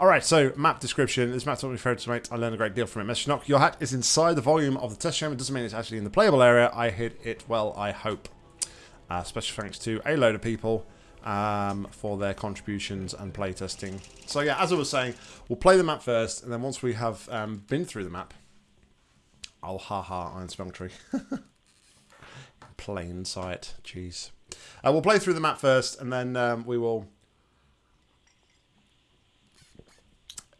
Alright, so map description. This map's what my favourite to make. I learned a great deal from it. Mr. Knock, your hat is inside the volume of the test chamber. Doesn't mean it's actually in the playable area. I hit it well, I hope. Uh, special thanks to a load of people um, for their contributions and playtesting. So yeah, as I was saying, we'll play the map first, and then once we have um, been through the map, I'll ha-ha Iron Tree. Plain sight. Jeez. Uh, we'll play through the map first, and then um, we will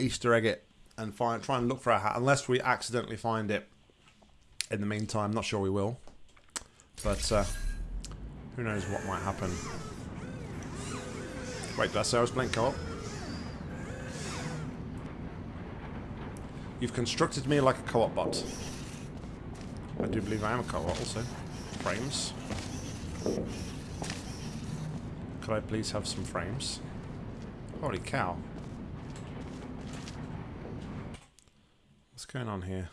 Easter egg it and find try and look for a hat, unless we accidentally find it. In the meantime, not sure we will, but uh, who knows what might happen. Wait, did I say I was playing co-op? You've constructed me like a co-op bot. I do believe I am a co-op also. Frames. Could I please have some frames? Holy cow. Going on here?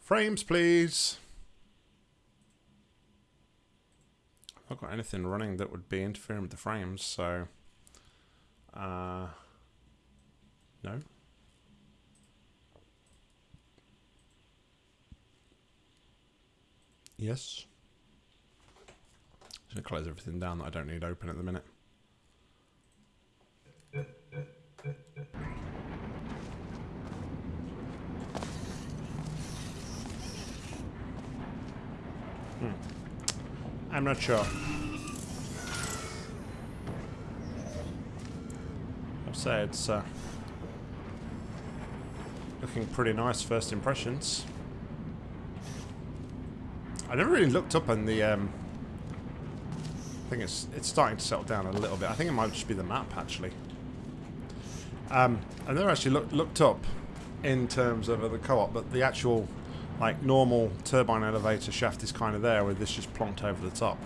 Frames, please. I've not got anything running that would be interfering with the frames, so... Uh, no. Yes. Just gonna close everything down that I don't need open at the minute. Hmm. I'm not sure. I'd say it's uh, looking pretty nice first impressions. I never really looked up on the. Um, I think it's it's starting to settle down a little bit. I think it might just be the map actually. Um, I never actually looked looked up in terms of the co-op, but the actual like normal turbine elevator shaft is kind of there with this just plonked over the top.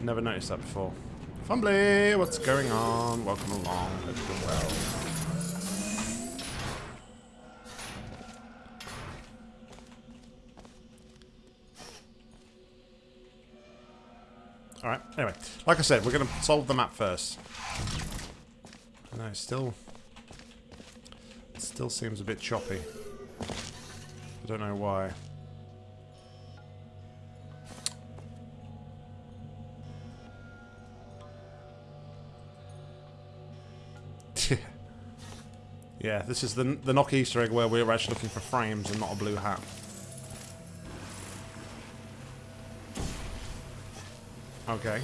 Never noticed that before. Fumbly, what's going on? Welcome along. Hope you're well. Alright, anyway. Like I said, we're going to solve the map first. No, still... Still seems a bit choppy. I don't know why. yeah, this is the, the knock Easter egg where we're actually looking for frames and not a blue hat. Okay.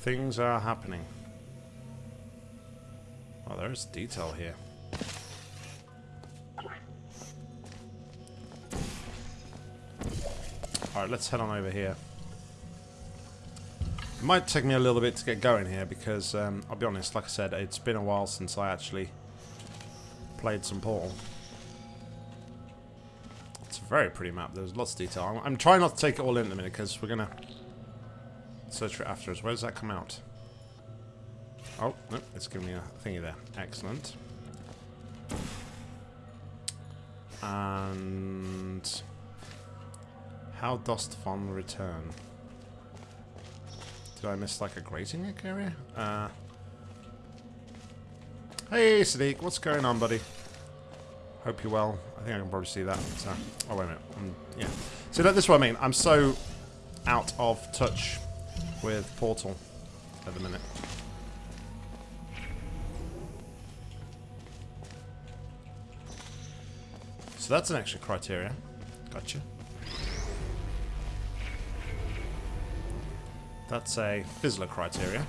Things are happening. Oh, there's detail here. Alright, let's head on over here. It might take me a little bit to get going here because, um, I'll be honest, like I said, it's been a while since I actually played some Portal. It's a very pretty map. There's lots of detail. I'm, I'm trying not to take it all in at the minute because we're going to search for it afterwards. Where does that come out? Oh, no, it's giving me a thingy there. Excellent. And... How dost von return? Did I miss like a grazing area? Uh, hey Sadiq, what's going on buddy? Hope you're well. I think I can probably see that. So, oh wait a minute. Um, yeah. So that, this is what I mean. I'm so out of touch with Portal at the minute. So that's an extra criteria. Gotcha. That's a fizzler criteria.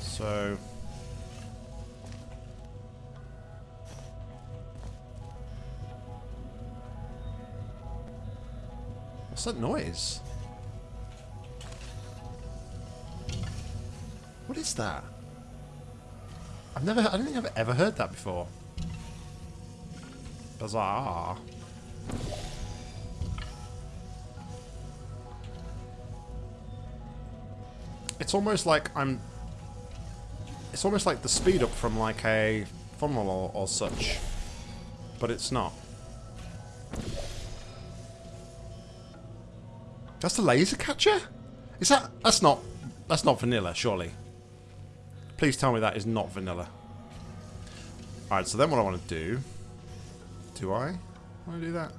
So... What's that noise? What is that? I've never, I don't think I've ever heard that before. Bizarre. It's almost like I'm... It's almost like the speed up from like a funnel or, or such. But it's not. That's the laser catcher? Is that... That's not... That's not vanilla, surely. Please tell me that is not vanilla. Alright, so then what I want to do... Do I want to do that?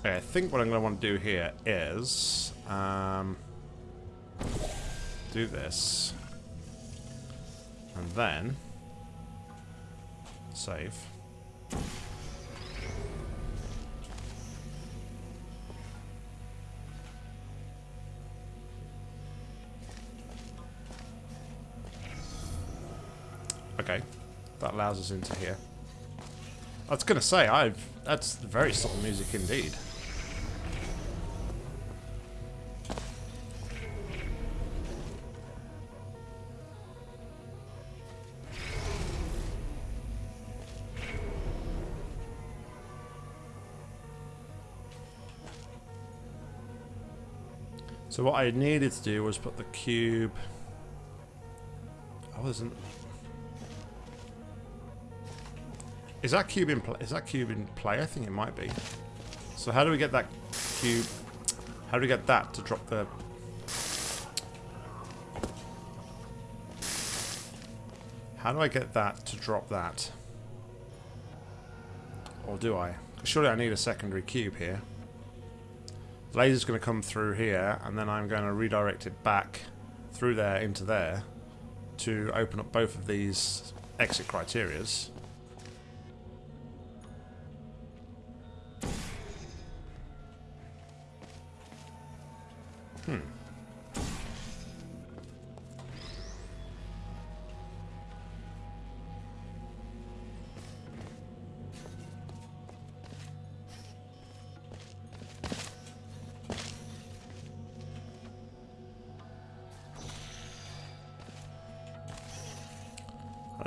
Okay, I think what I'm going to want to do here is... Um, do this. And then... Save. Okay, that allows us into here. I was gonna say, I've that's very subtle music indeed. So what I needed to do was put the cube... I wasn't... Is that cube in play? Is that cube in play? I think it might be. So how do we get that cube? How do we get that to drop the? How do I get that to drop that? Or do I? Surely I need a secondary cube here. Laser's going to come through here, and then I'm going to redirect it back through there into there to open up both of these exit criterias.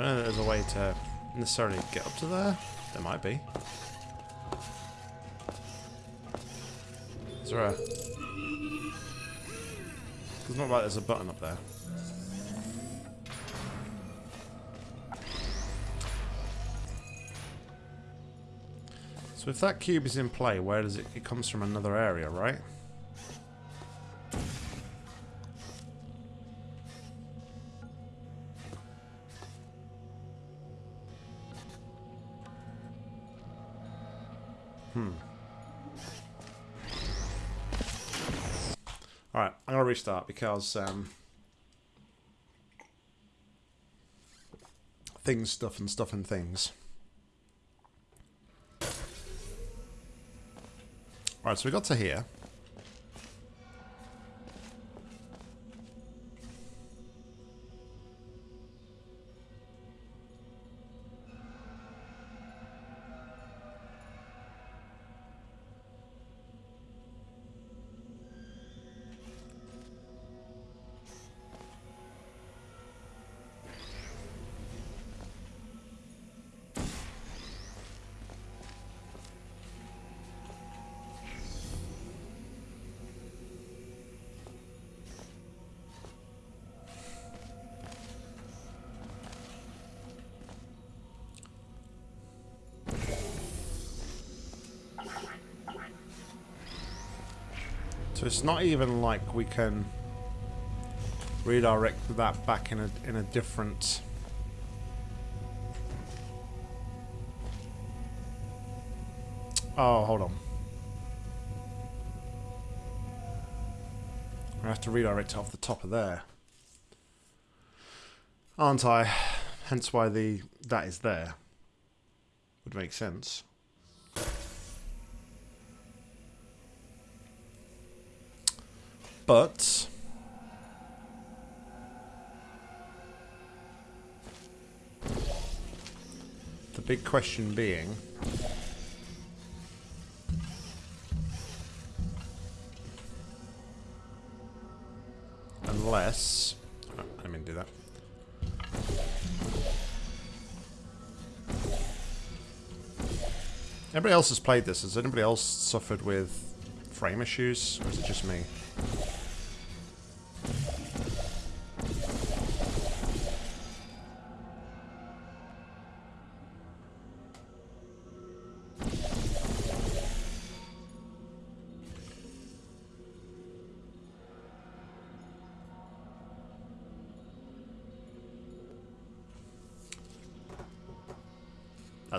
I don't know there's a way to necessarily get up to there. There might be. Is there a... It's not like there's a button up there. So if that cube is in play, where does it... It comes from another area, right? Because um, things, stuff, and stuff and things. Alright, so we got to here. It's not even like we can redirect that back in a in a different Oh, hold on. I have to redirect it off the top of there. Aren't I? Hence why the that is there. Would make sense. But... The big question being... Unless... Oh, I mean do that. Everybody else has played this. Has anybody else suffered with frame issues? Or is it just me?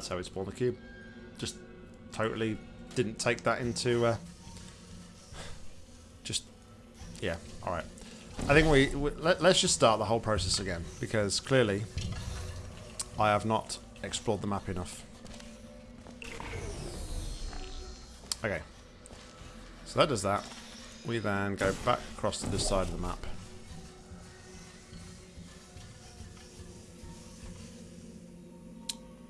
That's how we spawned the cube. Just totally didn't take that into... Uh, just... Yeah, alright. I think we... we let, let's just start the whole process again. Because clearly, I have not explored the map enough. Okay. So that does that. We then go back across to this side of the map.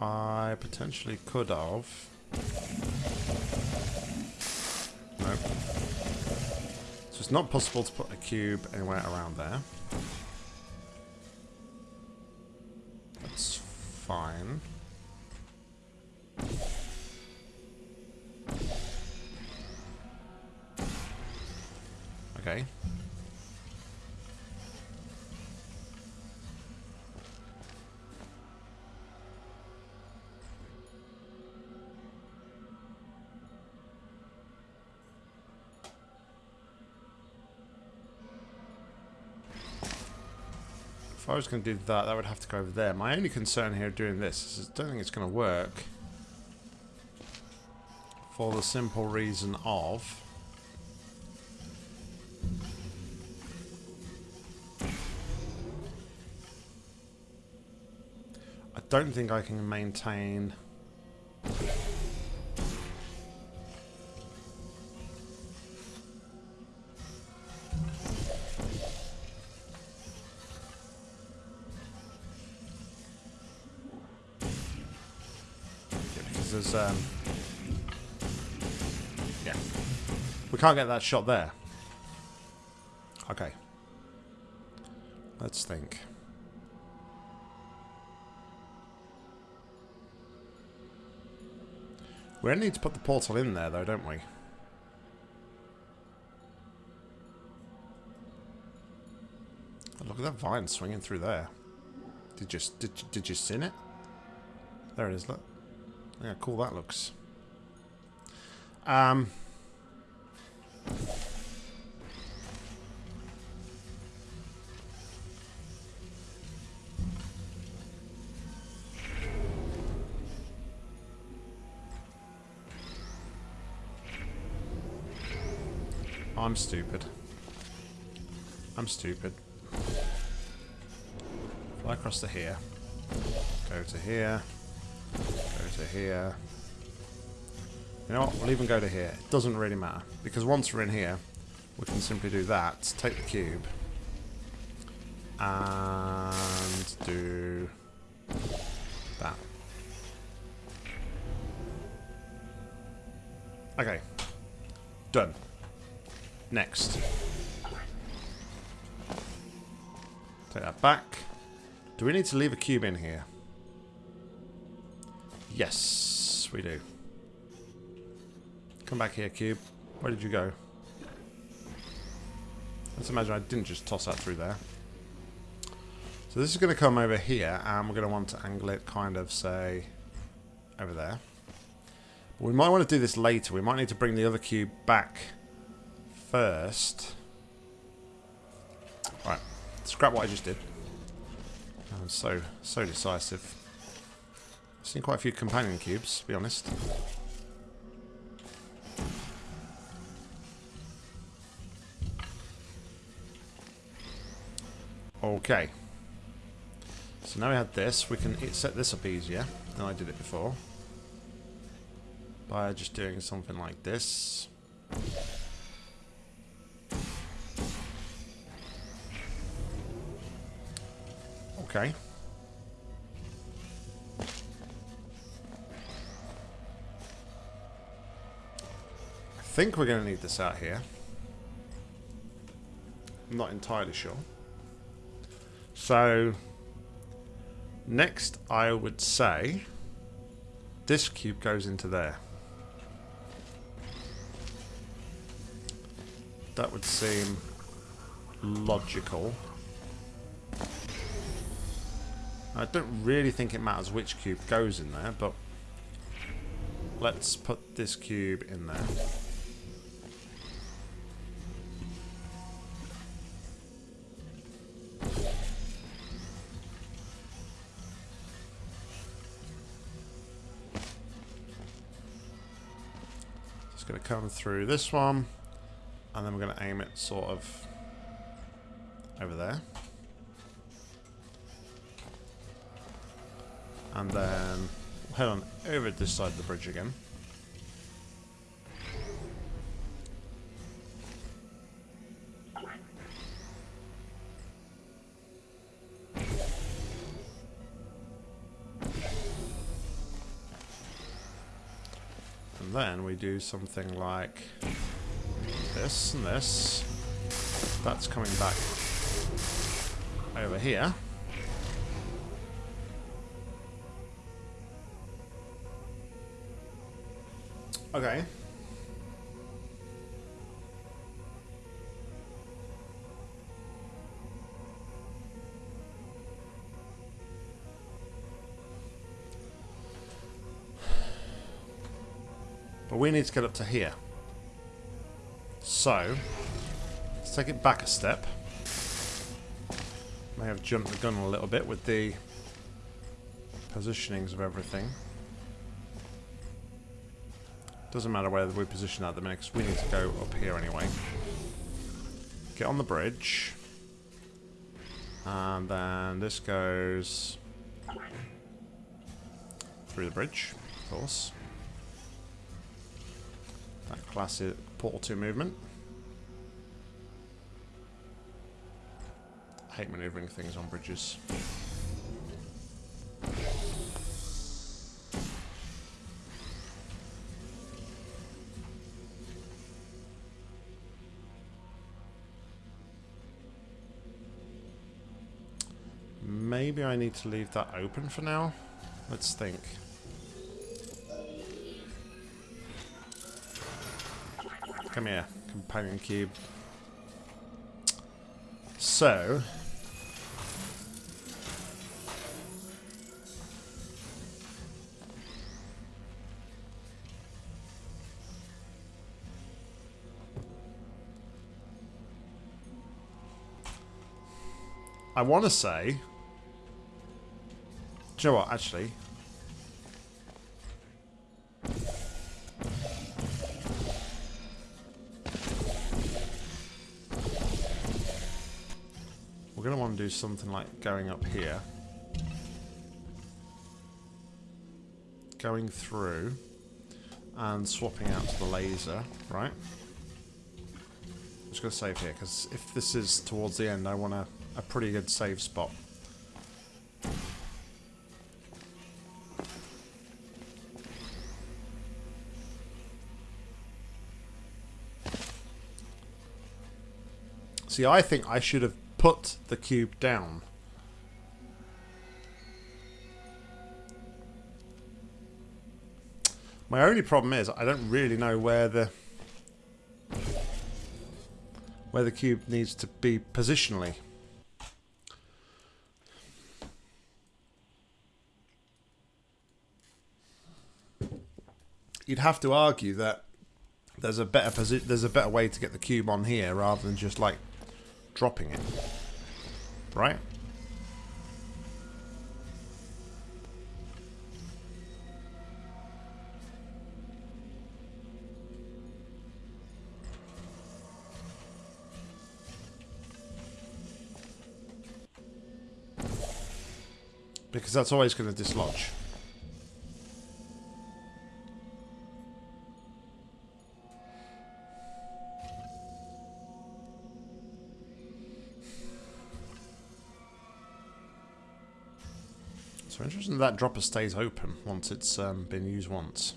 I potentially could have. Nope. So it's not possible to put a cube anywhere around there. I was going to do that, that would have to go over there. My only concern here doing this is I don't think it's going to work. For the simple reason of... I don't think I can maintain... can't get that shot there. Okay. Let's think. We need to put the portal in there though don't we? Look at that vine swinging through there. Did you did, did you see it? There it is look. Yeah, cool that looks. Um... I'm stupid. I'm stupid. Fly across to here. Go to here. Go to here. You know what? We'll even go to here. It doesn't really matter. Because once we're in here, we can simply do that. Take the cube. And do that. Okay. Done. Next. Take that back. Do we need to leave a cube in here? Yes, we do. Come back here, cube. Where did you go? Let's imagine I didn't just toss that through there. So this is going to come over here, and we're going to want to angle it kind of, say, over there. But we might want to do this later. We might need to bring the other cube back first. Right, scrap what I just did. I'm so, so decisive. I've seen quite a few companion cubes, to be honest. Okay. So now we have this, we can set this up easier than I did it before. By just doing something like this. Okay. I think we're going to need this out here. I'm not entirely sure. So, next I would say this cube goes into there. That would seem logical. I don't really think it matters which cube goes in there, but let's put this cube in there. Just going to come through this one, and then we're going to aim it sort of over there. And then head on over this side of the bridge again. And then we do something like this and this. That's coming back over here. Okay. But we need to get up to here. So, let's take it back a step. May have jumped the gun a little bit with the positionings of everything. Doesn't matter where we position at the minute, because we need to go up here anyway. Get on the bridge. And then this goes through the bridge, of course. That classic Portal 2 movement. I hate maneuvering things on bridges. I need to leave that open for now. Let's think. Come here, companion cube. So... I want to say... You know what, actually? We're going to want to do something like going up here. Going through and swapping out to the laser, right? I'm just going to save here, because if this is towards the end, I want a, a pretty good save spot. See, I think I should have put the cube down. My only problem is I don't really know where the where the cube needs to be positionally. You'd have to argue that there's a better there's a better way to get the cube on here rather than just like dropping it. Right? Because that's always going to dislodge. So interesting that dropper stays open once it's um, been used once.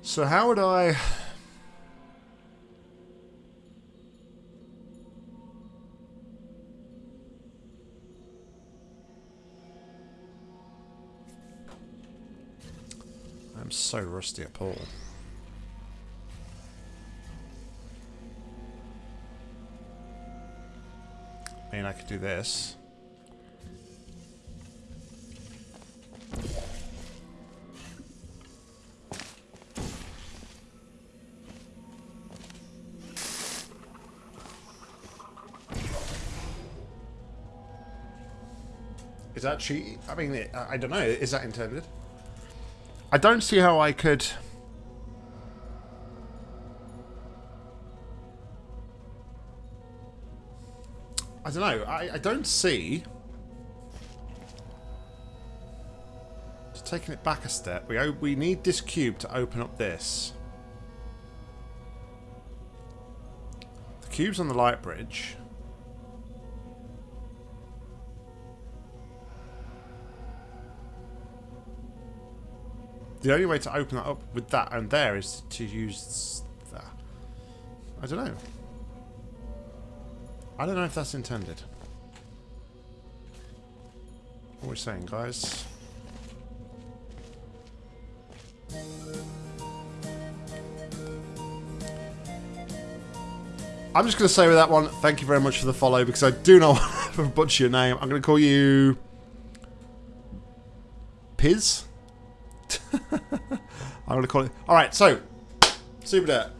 So how would I... I'm so rusty at Paul. I mean, I could do this. Is that cheating? I mean, I don't know. Is that intended? I don't see how I could... don't know. I, I don't see... Just taking it back a step. We, we need this cube to open up this. The cube's on the light bridge. The only way to open that up with that and there is to use that. I don't know. I don't know if that's intended. What are we saying, guys? I'm just going to say with that one, thank you very much for the follow because I do not want to butcher your name. I'm going to call you... Piz? I'm going to call it... Alright, so... Super Dirt.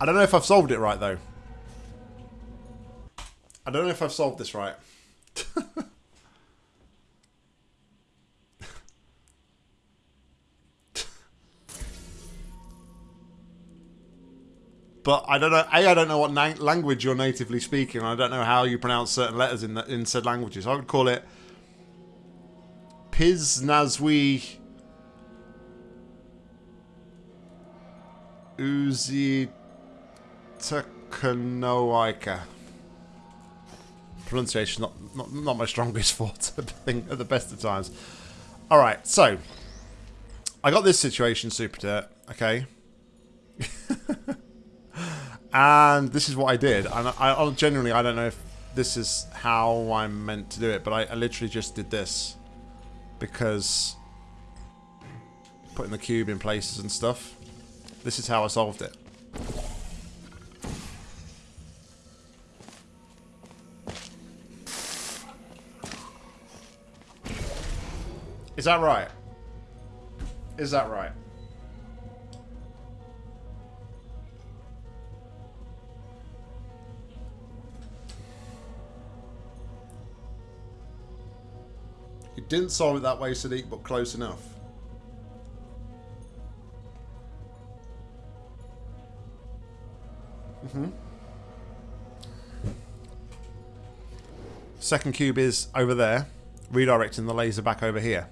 I don't know if I've solved it right, though. I don't know if I've solved this right. but I don't know. A, I don't know what language you're natively speaking. I don't know how you pronounce certain letters in the, in said languages. I would call it Piznazwi Uzi Takanoika. Pronunciation not, not not my strongest forte at the best of times. Alright, so I got this situation super dirt, okay? and this is what I did. And I, I genuinely I don't know if this is how I'm meant to do it, but I, I literally just did this because putting the cube in places and stuff. This is how I solved it. Is that right? Is that right? You didn't solve it that way, Sadiq, but close enough. Mm hmm Second cube is over there, redirecting the laser back over here.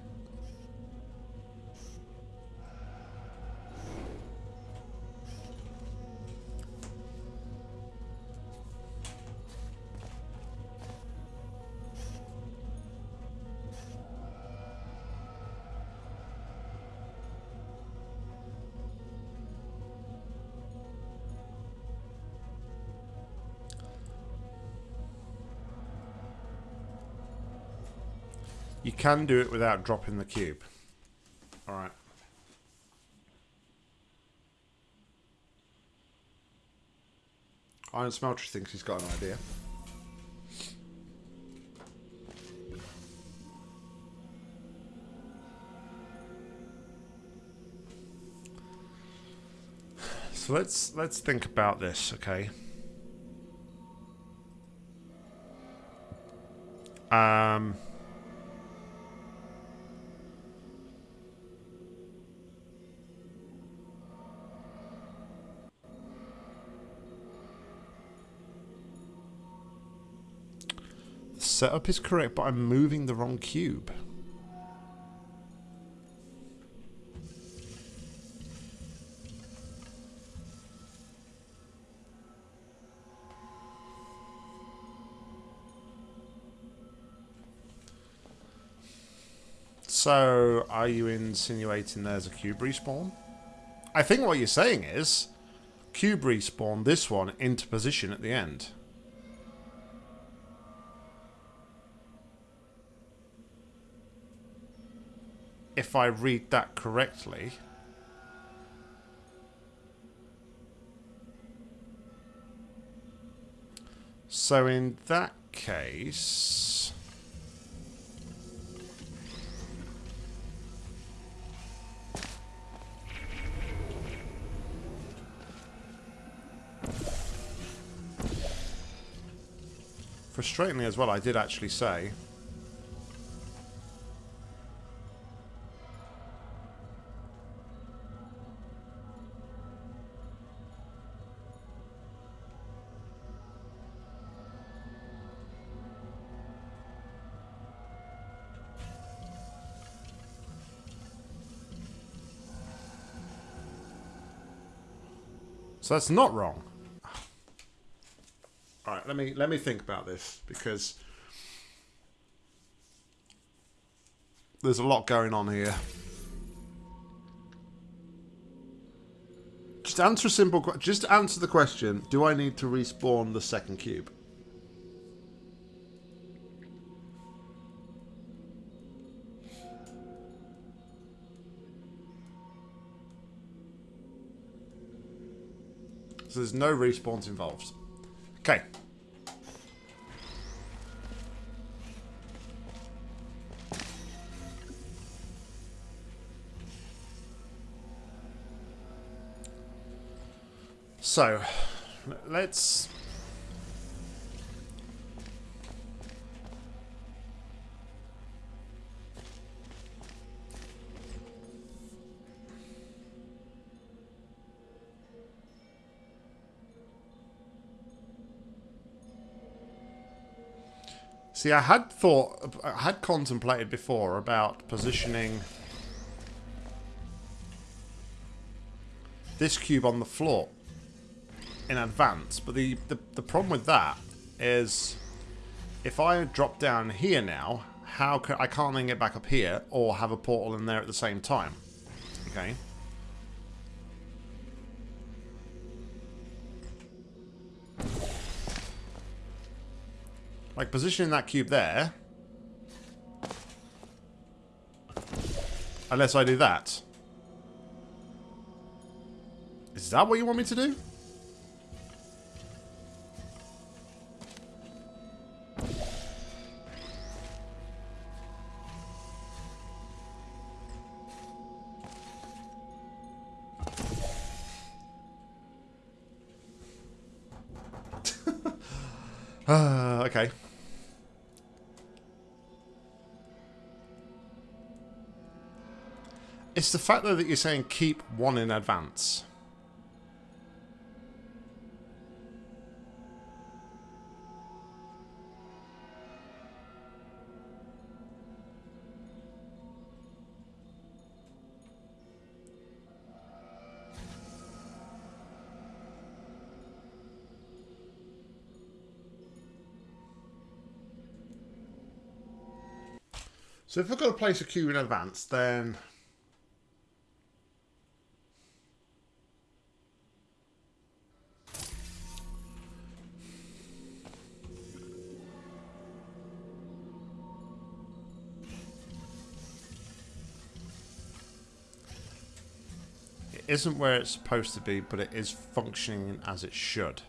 Can do it without dropping the cube. Alright. Iron Smelter thinks he's got an idea. So let's let's think about this, okay? Um setup is correct, but I'm moving the wrong cube. So, are you insinuating there's a cube respawn? I think what you're saying is, cube respawn this one into position at the end. If I read that correctly. So in that case... Frustratingly as well, I did actually say... So that's not wrong. All right, let me let me think about this because there's a lot going on here. Just answer a simple question. Just answer the question. Do I need to respawn the second cube? So there's no respawns involved. Okay. So, let's See, I had thought, I had contemplated before about positioning this cube on the floor in advance. But the, the, the problem with that is if I drop down here now, how can I can't then get back up here or have a portal in there at the same time. Okay. Like positioning that cube there. Unless I do that. Is that what you want me to do? It's the fact though that you're saying keep one in advance. So if I've got to place a cube in advance, then isn't where it's supposed to be, but it is functioning as it should.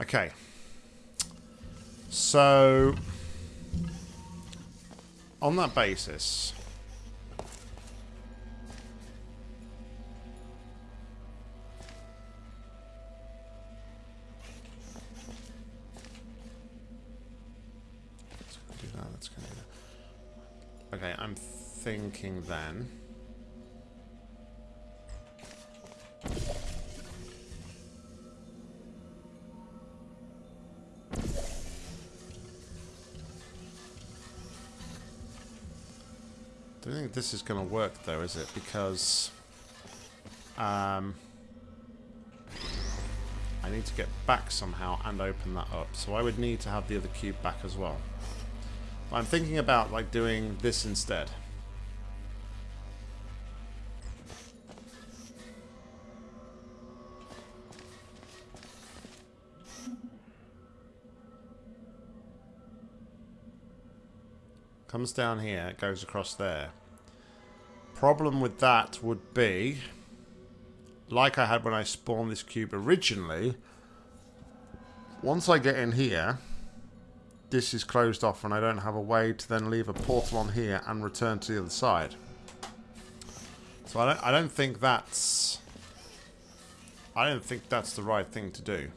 Okay. So, on that basis, thinking then. Don't think this is going to work though, is it? Because um, I need to get back somehow and open that up. So I would need to have the other cube back as well. I'm thinking about like doing this instead. Comes down here, goes across there. Problem with that would be, like I had when I spawned this cube originally, once I get in here, this is closed off and I don't have a way to then leave a portal on here and return to the other side. So I don't, I don't think that's... I don't think that's the right thing to do.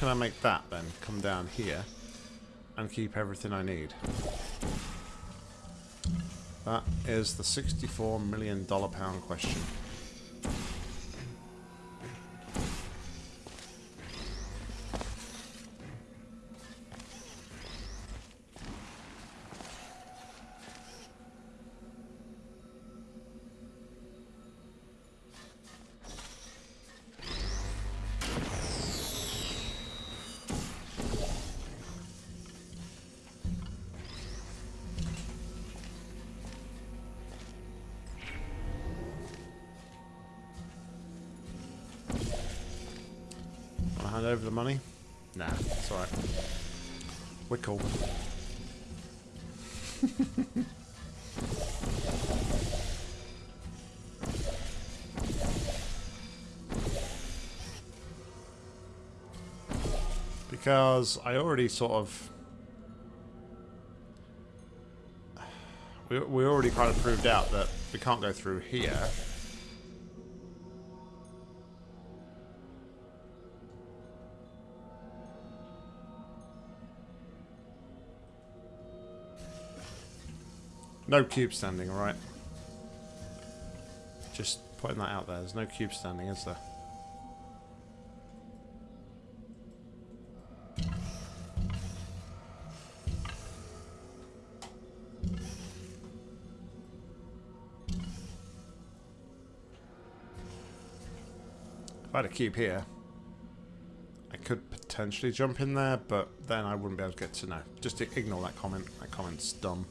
Can I make that then come down here and keep everything I need? That is the $64 million pound question. Hand over the money? Nah, it's alright. We're cool. because I already sort of... We, we already kind of proved out that we can't go through here. No cube standing, alright? Just putting that out there. There's no cube standing, is there? If I had a cube here, I could potentially jump in there, but then I wouldn't be able to get to know. Just ignore that comment. That comment's dumb.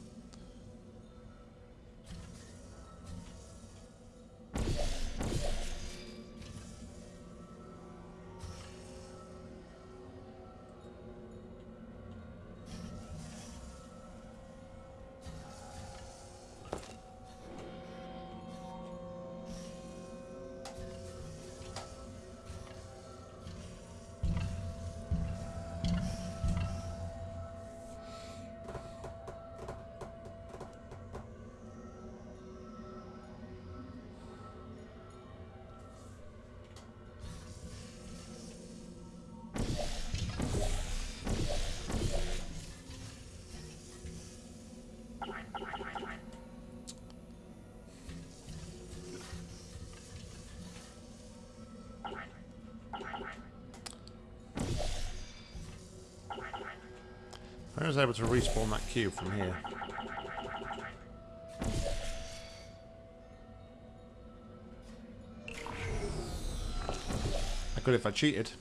Was able to respawn that cube from here. I could if I cheated.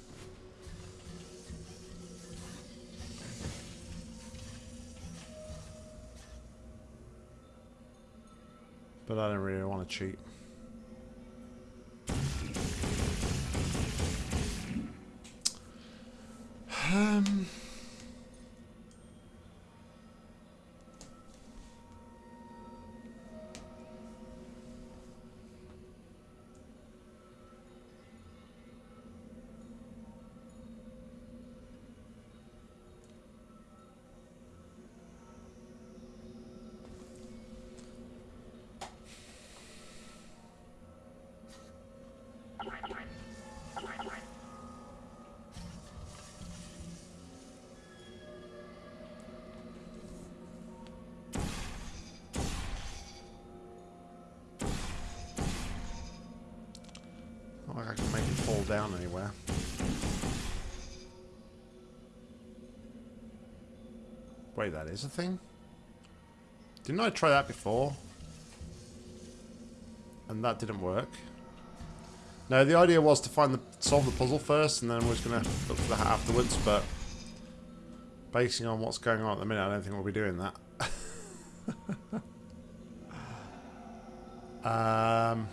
But I don't really want to cheat. Down anywhere. Wait, that is a thing? Didn't I try that before? And that didn't work. No, the idea was to find the solve the puzzle first, and then we're just going to look for the hat afterwards, but basing on what's going on at the minute, I don't think we'll be doing that. um...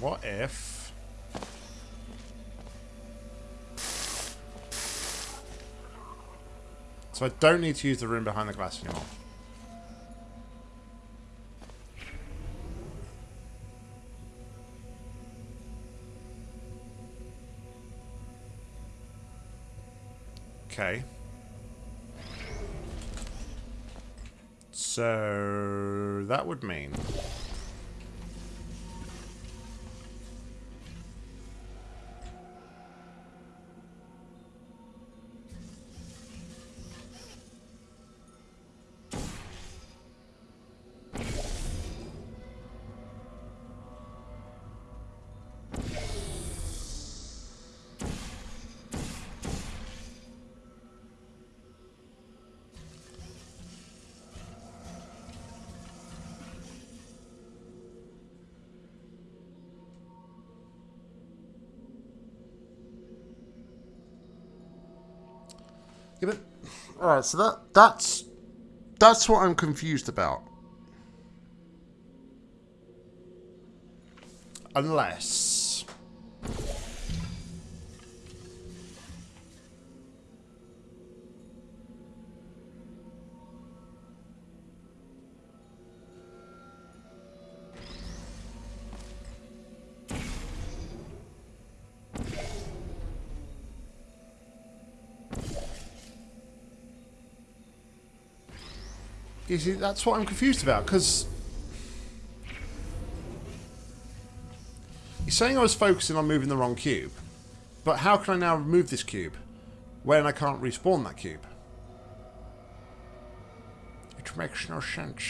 what if... So I don't need to use the room behind the glass anymore. Okay. So that would mean Yeah, but all right. So that that's that's what I'm confused about. Unless. You see, that's what I'm confused about, because... You're saying I was focusing on moving the wrong cube, but how can I now remove this cube when I can't respawn that cube? It makes no sense.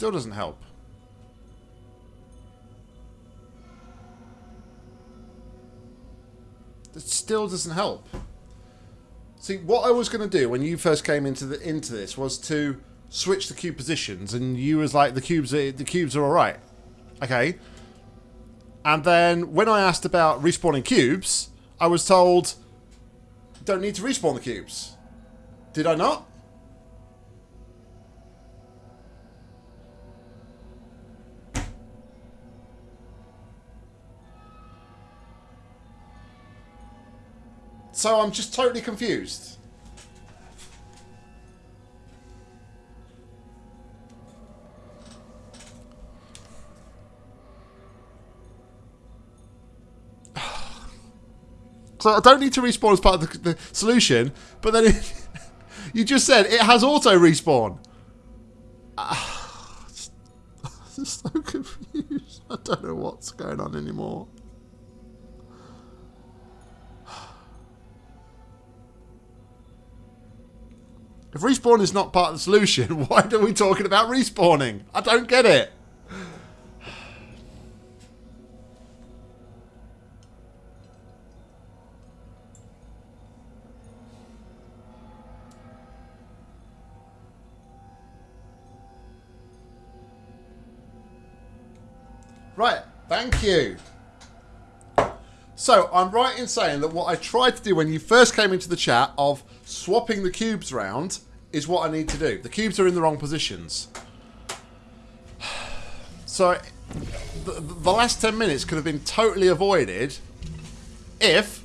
Still doesn't help. It still doesn't help. See, what I was going to do when you first came into the into this was to switch the cube positions, and you was like, the cubes are, the cubes are all right, okay. And then when I asked about respawning cubes, I was told, don't need to respawn the cubes. Did I not? So I'm just totally confused. So I don't need to respawn as part of the, the solution, but then it, you just said it has auto respawn. I'm so confused. I don't know what's going on anymore. If respawn is not part of the solution, why are we talking about respawning? I don't get it. Right, thank you. So, I'm right in saying that what I tried to do when you first came into the chat of swapping the cubes around is what I need to do. The cubes are in the wrong positions. So, the, the last 10 minutes could have been totally avoided if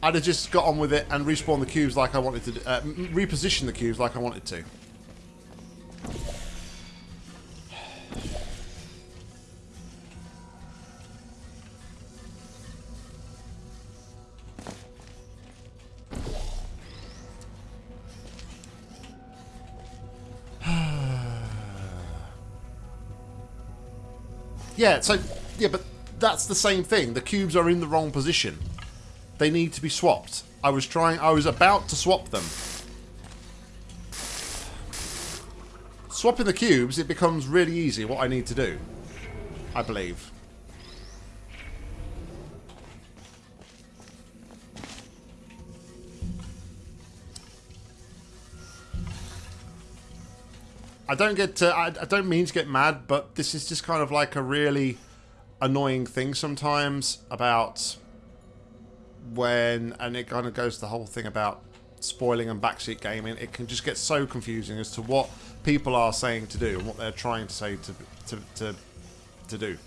I'd have just got on with it and respawned the cubes like I wanted to, uh, reposition the cubes like I wanted to. Yeah, so, yeah, but that's the same thing. The cubes are in the wrong position. They need to be swapped. I was trying, I was about to swap them. Swapping the cubes, it becomes really easy what I need to do. I believe. I don't get to, I, I don't mean to get mad, but this is just kind of like a really annoying thing sometimes about when, and it kind of goes the whole thing about spoiling and backseat gaming. It can just get so confusing as to what people are saying to do and what they're trying to say to to to, to do.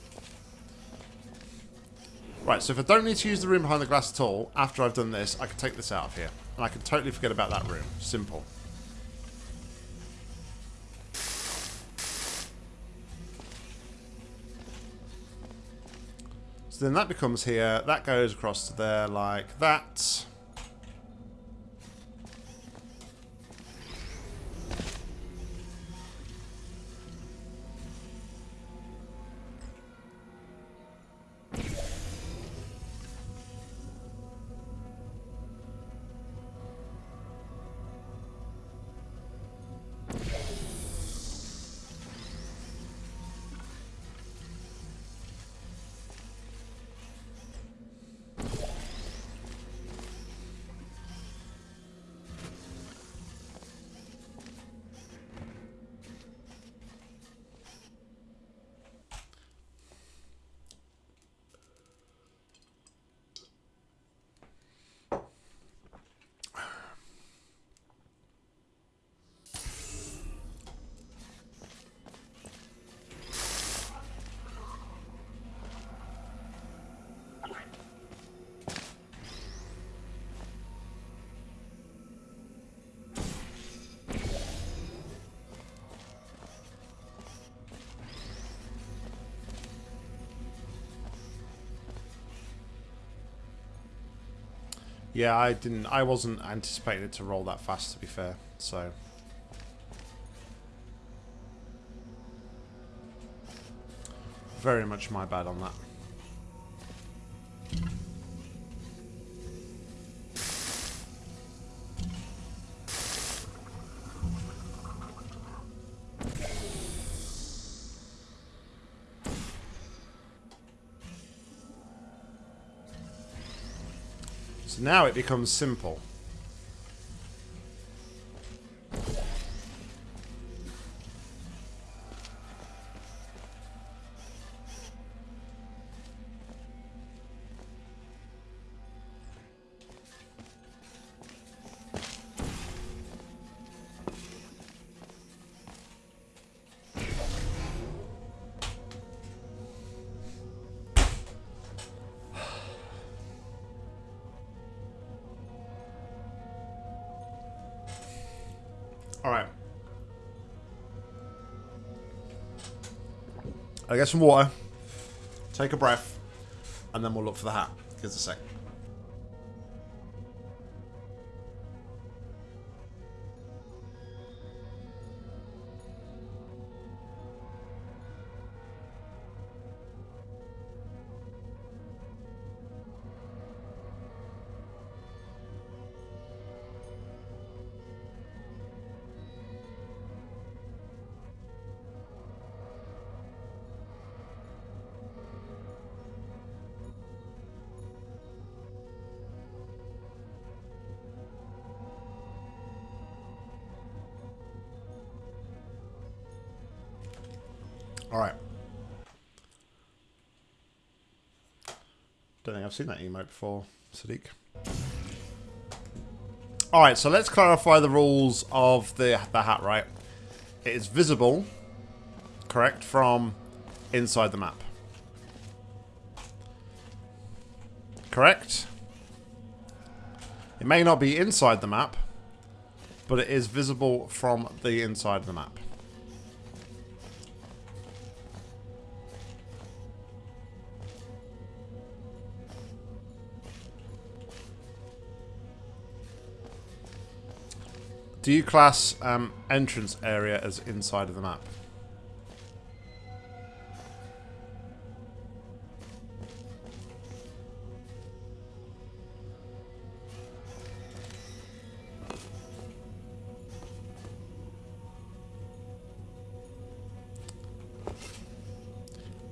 Right, so if I don't need to use the room behind the glass at all, after I've done this, I can take this out of here. And I can totally forget about that room. Simple. So then that becomes here. That goes across to there like that. Yeah, I didn't. I wasn't anticipating it to roll that fast. To be fair, so. Very much my bad on that. Now it becomes simple. I get some water, take a breath, and then we'll look for the hat. Give us a sec. Seen that emote before, Sadiq. Alright, so let's clarify the rules of the, the hat, right? It is visible, correct, from inside the map. Correct? It may not be inside the map, but it is visible from the inside of the map. Do you class um, entrance area as inside of the map?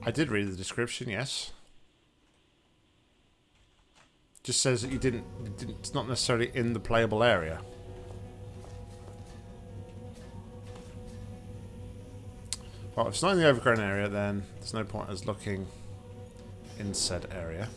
I did read the description, yes. Just says that you didn't, didn't it's not necessarily in the playable area. Well, if it's not in the overgrown area, then there's no point us looking in said area.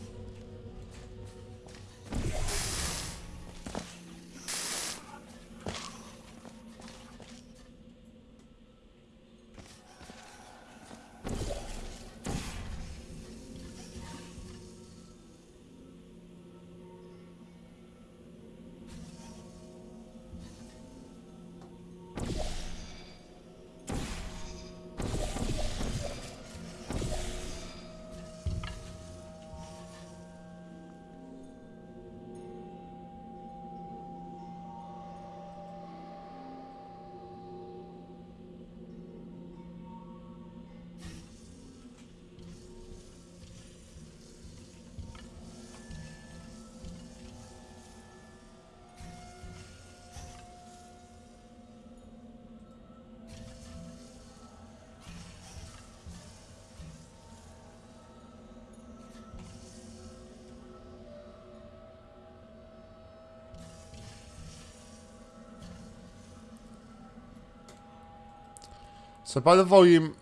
So by the volume,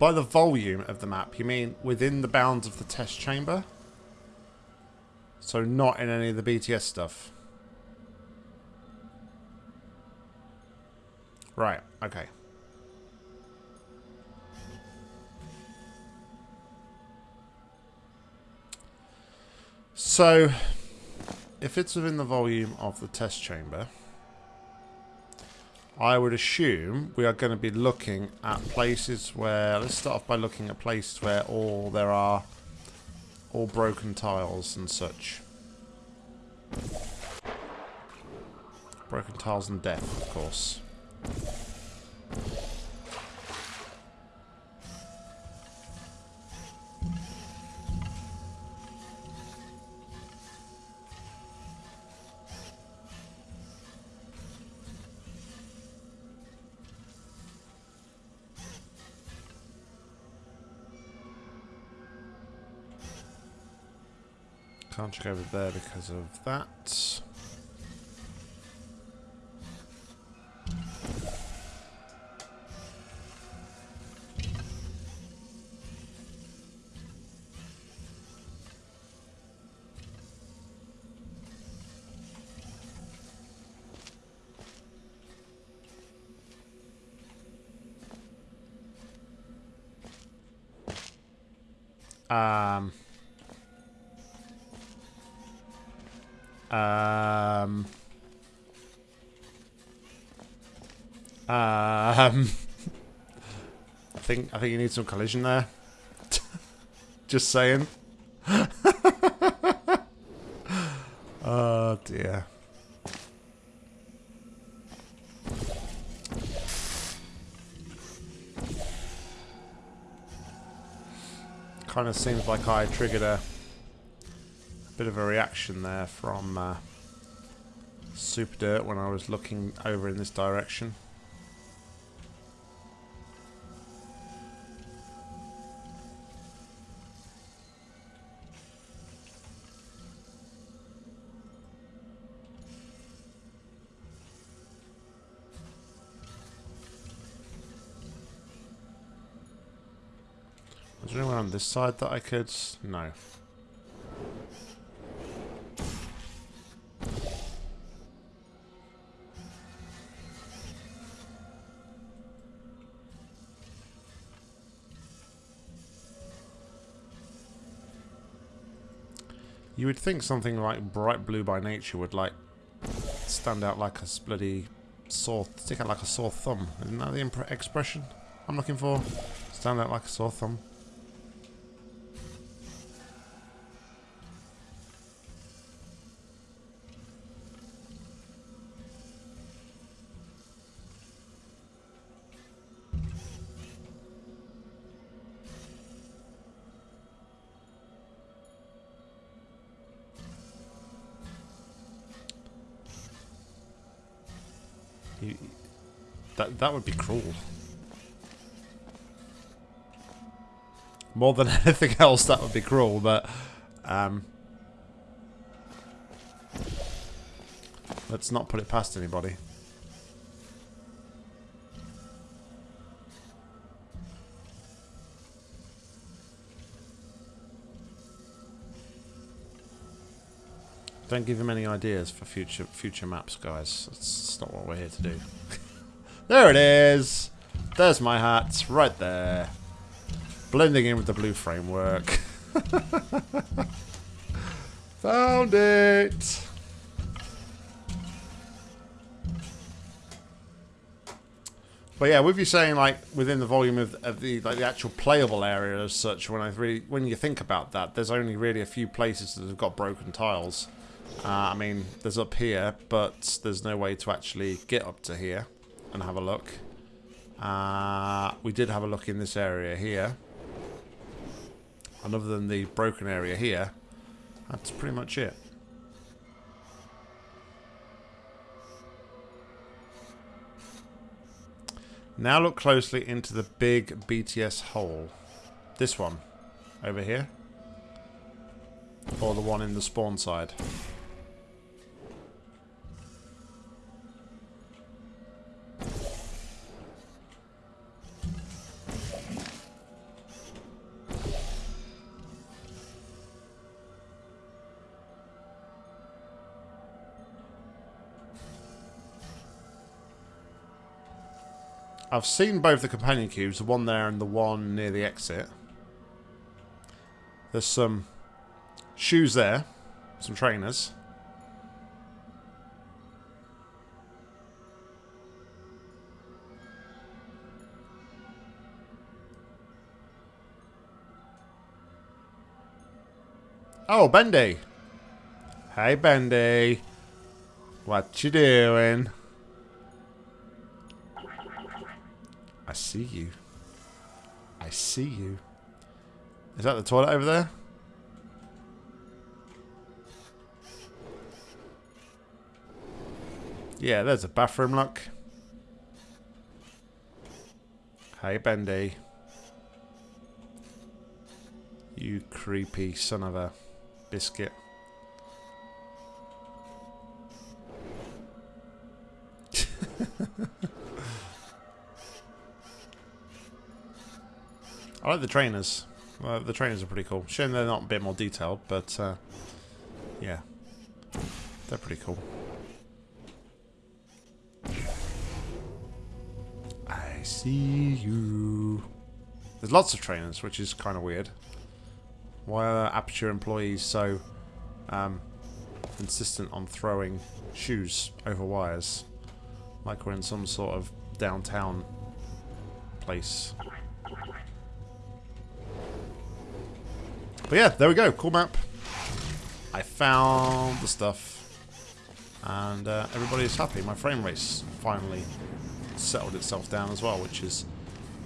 by the volume of the map, you mean within the bounds of the test chamber? So not in any of the BTS stuff? Right, okay. So, if it's within the volume of the test chamber... I would assume we are going to be looking at places where... Let's start off by looking at places where all there are all broken tiles and such. Broken tiles and death, of course. Check over there because of that. Um. Um. I think I think you need some collision there. Just saying. oh dear. Kind of seems like I triggered a bit of a reaction there from uh, Super Dirt when I was looking over in this direction. Is there anyone on this side that I could... No. Would think something like bright blue by nature would like stand out like a bloody sore, stick out like a sore thumb. Isn't that the expression I'm looking for? Stand out like a sore thumb. That that would be cruel. More than anything else, that would be cruel, but... Um, let's not put it past anybody. Don't give him any ideas for future future maps, guys. That's not what we're here to do. there it is! There's my hat, right there. Blending in with the blue framework. Found it! But yeah, with you saying like within the volume of, of the like the actual playable area as such, when I really when you think about that, there's only really a few places that have got broken tiles. Uh, I mean, there's up here, but there's no way to actually get up to here and have a look. Uh, we did have a look in this area here. And other than the broken area here, that's pretty much it. Now look closely into the big BTS hole. This one. Over here. Or the one in the spawn side. I've seen both the companion cubes, the one there and the one near the exit. There's some shoes there, some trainers. Oh, Bendy. Hey, Bendy. What you doing? See you. I see you. Is that the toilet over there? Yeah, there's a bathroom, look. Hey, Bendy. You creepy son of a biscuit. I like the trainers. Uh, the trainers are pretty cool. Shame they're not a bit more detailed, but uh, yeah, they're pretty cool. I see you. There's lots of trainers, which is kind of weird. Why are Aperture employees so um, insistent on throwing shoes over wires? Like we're in some sort of downtown place. But yeah, there we go. Cool map. I found the stuff. And uh, everybody's happy. My frame rate's finally settled itself down as well, which is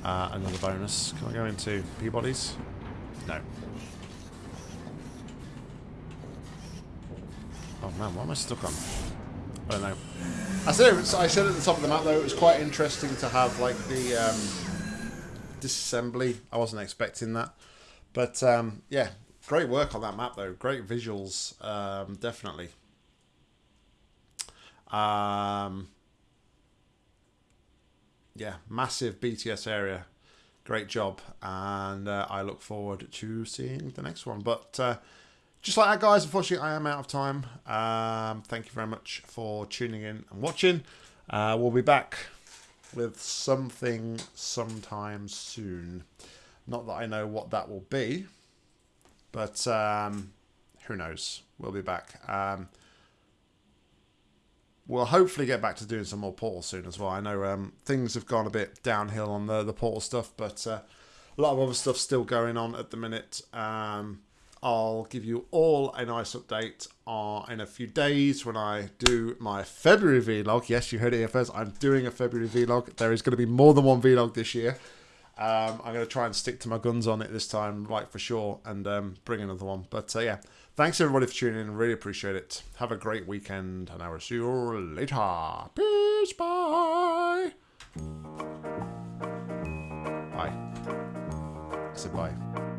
uh, another bonus. Can I go into P-bodies? No. Oh man, what am I stuck on? I don't know. I said, was, I said at the top of the map though, it was quite interesting to have like the um, disassembly. I wasn't expecting that. But um, yeah, great work on that map though. Great visuals, um, definitely. Um, yeah, massive BTS area. Great job, and uh, I look forward to seeing the next one. But uh, just like that, guys, unfortunately, I am out of time. Um, thank you very much for tuning in and watching. Uh, we'll be back with something sometime soon. Not that I know what that will be, but um, who knows? We'll be back. Um, we'll hopefully get back to doing some more Portal soon as well. I know um, things have gone a bit downhill on the, the Portal stuff, but uh, a lot of other stuff still going on at the minute. Um, I'll give you all a nice update uh, in a few days when I do my February vlog. Yes, you heard it here first. I'm doing a February vlog. There is going to be more than one vlog this year. Um, I'm going to try and stick to my guns on it this time, like for sure, and um, bring another one. But uh, yeah, thanks everybody for tuning in. Really appreciate it. Have a great weekend, and I will see you later. Peace. Bye. Bye. I said bye.